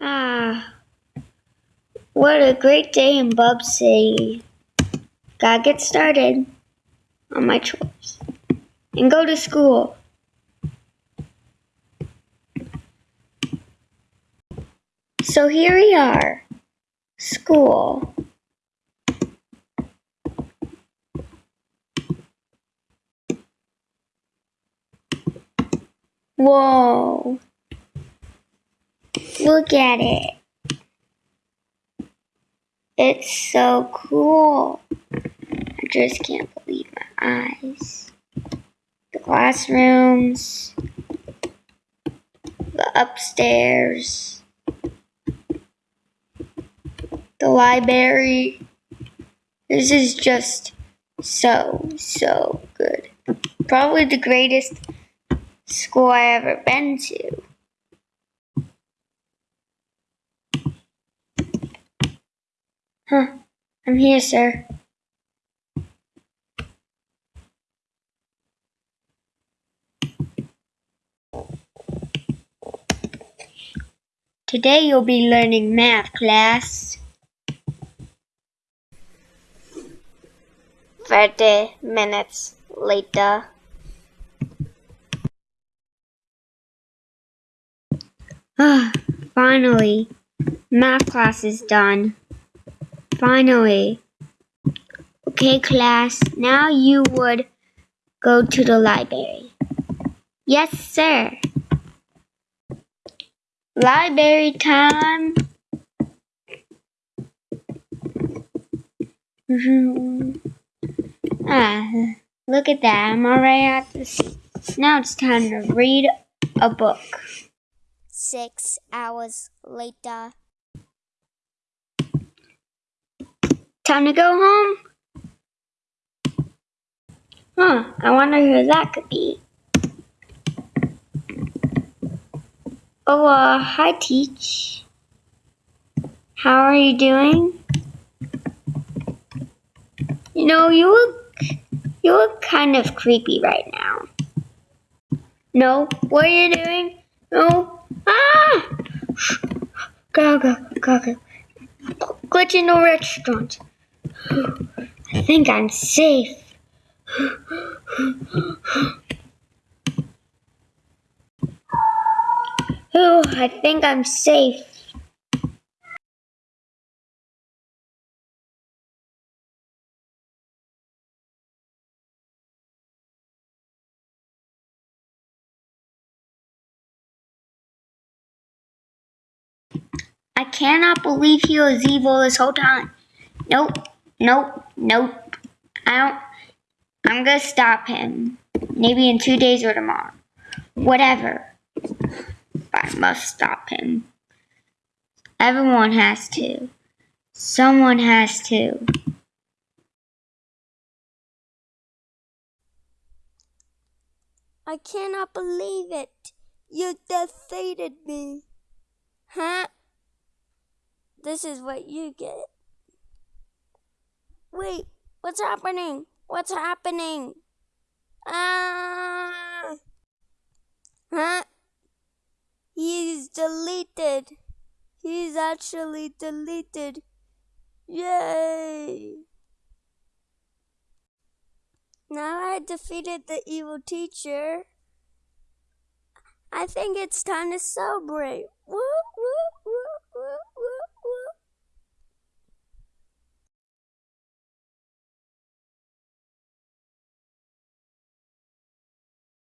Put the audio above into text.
Ah, what a great day in Bub City. Gotta get started on my chores and go to school. So here we are, school. Whoa. Look at it. It's so cool. I just can't believe my eyes. The classrooms, the upstairs, the library. This is just so, so good. Probably the greatest school I ever been to. Huh, I'm here, sir. Today you'll be learning math, class. Thirty minutes later. Ah, finally. Math class is done. Finally. Okay, class, now you would go to the library. Yes, sir. Library time. ah, look at that. I'm already at seat. Now it's time to read a book. Six hours later. Time to go home? Huh, I wonder who that could be. Oh, uh, hi, Teach. How are you doing? You know, you look, you look kind of creepy right now. No, what are you doing? No, ah! Go, go, go, go. Glitch in the restaurant. I think I'm safe. Oh, I think I'm safe. I cannot believe he was evil this whole time. Nope, nope, nope. I don't. I'm gonna stop him. Maybe in two days or tomorrow. Whatever. I must stop him. Everyone has to. Someone has to. I cannot believe it. You defeated me. Huh? This is what you get. Wait, what's happening? What's happening? Ah! Huh? He's deleted. He's actually deleted. Yay! Now I defeated the evil teacher. I think it's time to celebrate.